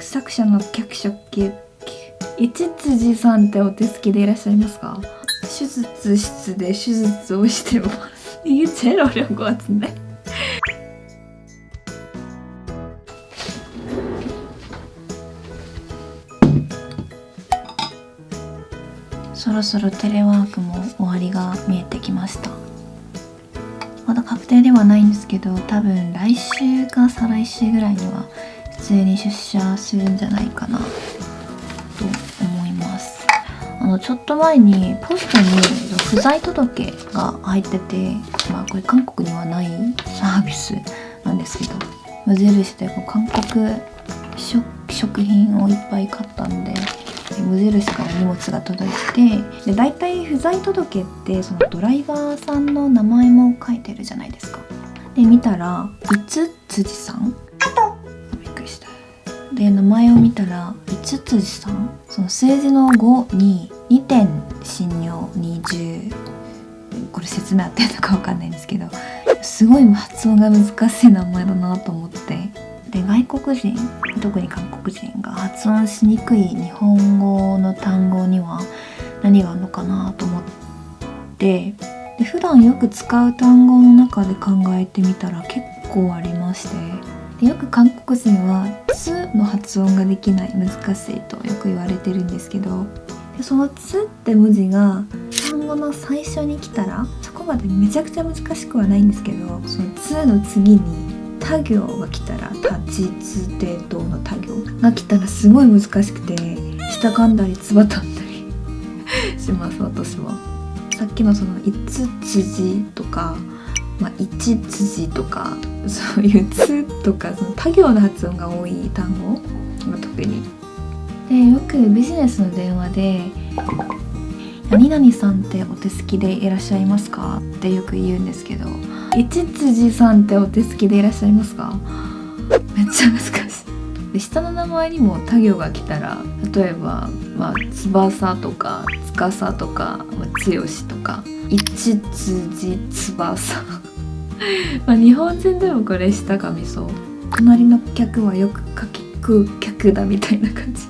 作者の脚色一辻さんってお手すきでいらっしゃいますか手術室で手術をしてます 이게 제일 어려운 것 같은데? そろそろテレワークも終わりが見えてきましたまだ確定ではないんですけど多分来週か再来週ぐらいには 普通に出社するんじゃないかなと思います。あのちょっと前にポストに不在届が入っててまあこれ韓国にはないサービスなんですけど無印でこう韓国食品をいっぱい買ったんで無印から荷物が届いてで大体不在届ってそのドライバーさんの名前も書いてるじゃないですか。で見たら五辻さんで名前を見たら五辻さん？その数字の5に2点診療20これ説明合ってるのか分かんないんですけどすごい発音が難しい名前だなと思って。で外国人特に韓国人が発音しにくい日本語の単語には何があるのかなと思って。で普段よく使う単語の中で考えてみたら結構ありまして。よく韓国人は「つ」の発音ができない難しいとよく言われてるんですけどその「つ」って文字が単語の最初に来たらそこまでめちゃくちゃ難しくはないんですけどその「つ」の次に他行が来たら立ちつてどの他行が来たらすごい難しくて下噛んだりつばたんだりします私はさっきのその五辻とか、まあ、一辻とかそういう「つ」とかその他行の発音が多い単語、まあ、特に。でよくビジネスの電話で「何々さんってお手すきでいらっしゃいますか?」ってよく言うんですけど一辻さんってお手すきでいらっしゃいますか？めっちゃ難しい。で下の名前にも他行が来たら例えば、まあ、翼とか司とか、まあ、剛とか一辻翼。まあ日本人でもこれ下がみそう隣の客はよく書きく客だみたいな感じ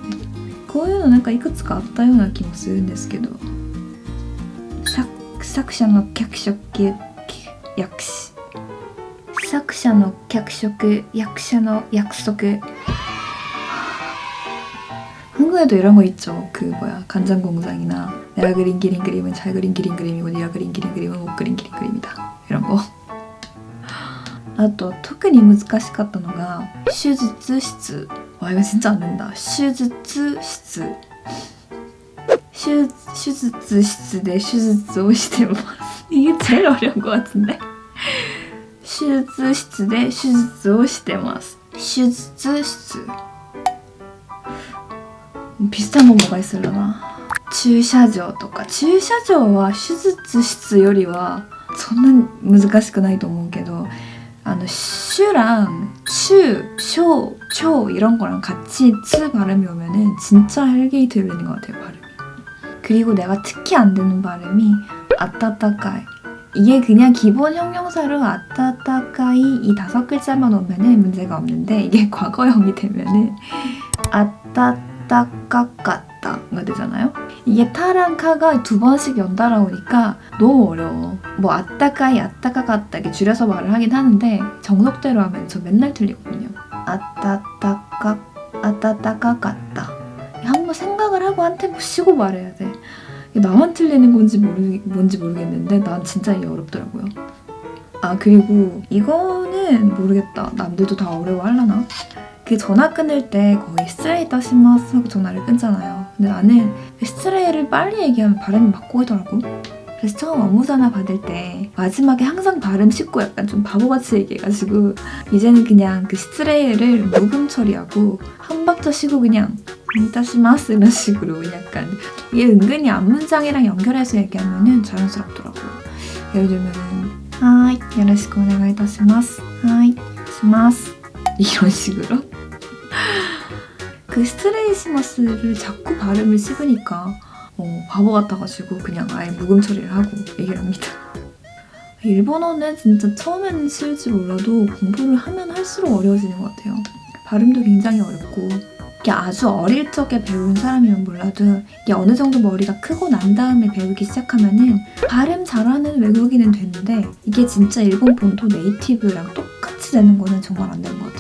こういうのなんかいくつかあったような気もするんですけど作者の脚色訳詞作者の脚色役者の約束한국에도 이런 거 있죠 그 뭐야 간장공장이나 내가 그린 기린 그림은 잘 그린 기린 그림이고 네가 그린 기린 그림은 못 그린 기린 그림이다 이런 거 あと特に難しかったのが手術室わ이거 진짜 안 된다手術室手術室で手術をしてます 이게 제일 어려운 것 같은데 手術室で手術をしてます手術室 비슷한 거 뭐가 있으려나 駐車場とか 駐車場は 手術室よりはそんな難しくないと思うけど 슈랑 슈, 쇼, 초 이런 거랑 같이 츠 발음이 오면은 진짜 헬게이 들리는 것 같아요 발음이. 그리고 내가 특히 안 되는 발음이 아따따까이. 이게 그냥 기본 형용사로 아따따까이 이 다섯 글자만 오면은 문제가 없는데 이게 과거형이 되면은 아따 따까까따가 되잖아요 이게 타랑 카가 두 번씩 연달아 오니까 너무 어려워 뭐 아따까이 아따까까따 이렇게 줄여서 말을 하긴 하는데 정석대로 하면 저 맨날 틀리거든요 아따따까 아따따까까따 한번 생각을 하고 한 템포 쉬고 말해야 돼 나만 틀리는 건지 모르, 뭔지 모르겠는데 난 진짜 이게 어렵더라고요. 아 그리고 이거는 모르겠다. 남들도 다 어려워하려나? 그 전화 끊을 때 거의 스트레이터 시마스 하고 전화를 끊잖아요. 근데 나는 그 스트레이를 빨리 얘기하면 발음이 막 꼬이더라고. 그래서 처음 업무 전화 받을 때 마지막에 항상 발음 씻고 약간 좀 바보같이 얘기해가지고 이제는 그냥 그 스트레이를 묵음 처리하고 한 박자 쉬고 그냥 이따시마스 이런 식으로 약간 이게 은근히 앞문장이랑 연결해서 얘기하면 자연스럽더라고요. 예를 들면 은 하이, 요러시고 오네가이타시마스 하이, 시마스 이런 식으로 그 스트레이시마스를 자꾸 발음을 씹으니까 어, 바보 같아가지고 그냥 아예 묵음 처리를 하고 얘기를 합니다. 일본어는 진짜 처음에는 쉬울지 몰라도 공부를 하면 할수록 어려워지는 것 같아요. 발음도 굉장히 어렵고 이게 아주 어릴 적에 배운 사람이면 몰라도 이게 어느 정도 머리가 크고 난 다음에 배우기 시작하면은 발음 잘하는 외국인은 되는데 이게 진짜 일본 본토 네이티브랑 똑같이 되는 거는 정말 안 되는 것 같아요.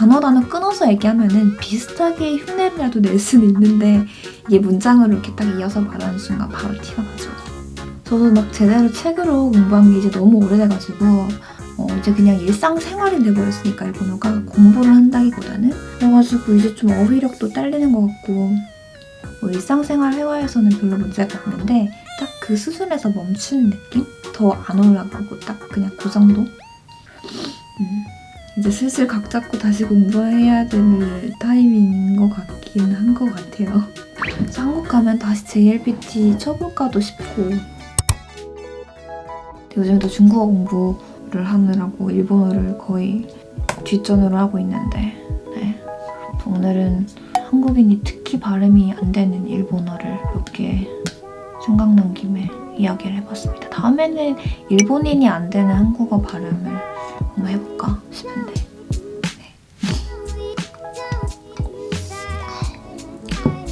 단어 단어 끊어서 얘기하면은 비슷하게 흉내라도 낼 수는 있는데 이게 문장으로 이렇게 딱 이어서 말하는 순간 바로 티가 나죠. 저도 막 제대로 책으로 공부한 게 이제 너무 오래돼가지고 어, 이제 그냥 일상생활이 돼버렸으니까 일본어가 공부를 한다기보다는 그래가지고 이제 좀 어휘력도 딸리는 것 같고 뭐 일상생활 회화에서는 별로 문제가 없는데 딱 그 수준에서 멈추는 느낌? 더 안 올라가고 딱 그냥 그 정도? 음, 이제 슬슬 각 잡고 다시 공부해야 될 타이밍인 것 같긴 한 것 같아요. 한국 가면 다시 JLPT 쳐볼까도 싶고 요즘도 중국어 공부를 하느라고 일본어를 거의 뒷전으로 하고 있는데 네. 오늘은 한국인이 특히 발음이 안 되는 일본어를 몇개 생각난 김에 이야기를 해봤습니다. 다음에는 일본인이 안 되는 한국어 발음을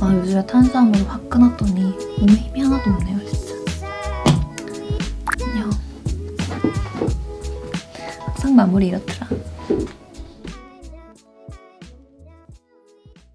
아 요즘에 탄수화물을 확 끊었더니 몸에 힘이 하나도 없네요 진짜. 안녕. 항상 마무리 이렇더라.